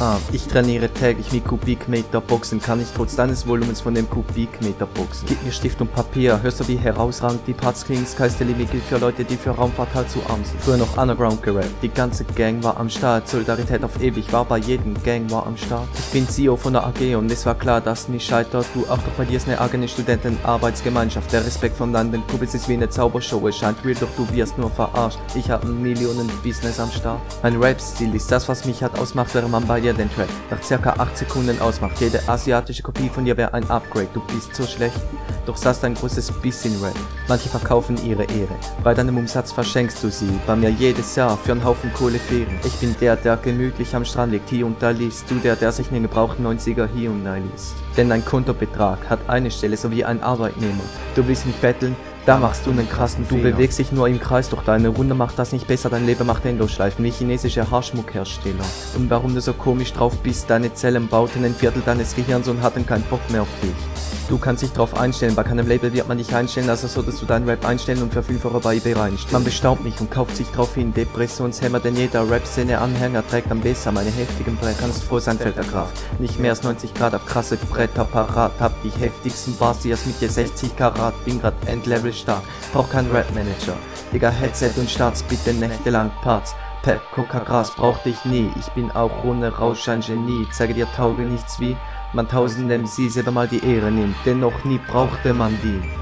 Ah, ich trainiere täglich mit Kubikmeter Boxen, kann ich trotz deines Volumens von dem Kubikmeter boxen. Gib mir Stift und Papier, hörst du wie herausragend die Parts klingen, the limit gilt für Leute, die für Raumfahrt halt zu arm sind. Früher noch Underground gerappt, die ganze Gang war am Start, Solidarität auf ewig war bei jedem Gang war am Start. Ich bin CEO von der AG und es war klar, dass nicht scheitert, du auch doch bei dir ist eine eigene Studentenarbeitsgemeinschaft, der Respekt von deinen Kumpels ist wie eine Zaubershow, es scheint real, doch du wirst nur verarscht. Ich hab Millionen Business am Start. Mein Rap-Stil ist das, was mich hat ausmacht, während man bei dir den Track nach circa 8 Sekunden ausmacht. Jede asiatische Kopie von dir wäre ein Upgrade. Du bist so schlecht, doch sagst ein großes bisschen Rap. Manche verkaufen ihre Ehre. Bei deinem Umsatz verschenkst du sie. Bei mir jedes Jahr für einen Haufen Kohlefähren. Ich bin der, der gemütlich am Strand liegt, hier und da liest. Du der, der sich einen gebrauchten 90er hier und da liest. Denn dein Kontobetrag hat eine Stelle, so wie ein Arbeitnehmer. Du willst nicht betteln, da machst du einen krassen Du bewegst dich nur im Kreis, doch deine Runde macht das nicht besser, dein Leben macht Endlosschleifen, wie chinesische Haarschmuckhersteller. Und warum du so komisch drauf bist, deine Zellen bauten ein Viertel deines Gehirns und hatten keinen Bock mehr auf dich. Du kannst dich drauf einstellen, bei keinem Label wird man dich einstellen, also solltest du deinen Rap einstellen und für 5 Euro bei eBay reinstellen. Man bestaubt mich und kauft sich drauf hin, Depressionshämmer, denn jeder Rap-Szene-Anhänger trägt am besser meine heftigen Bretter. Kannst froh sein, fällt der Kraft. Nicht mehr als 90 Grad auf krasse Bretter parat, hab die heftigsten Bars, die erst mit dir 60 Karat, bin grad Endlevel stark, brauch keinen Rap-Manager. Digga, Headset und Starts, bitte nächtelang Parts. Pep, Coca, Gras brauch dich nie, ich bin auch ohne Rausch ein Genie, zeige dir Tauge nichts wie man tausendem sie selber mal die Ehre nimmt, denn noch nie brauchte man die.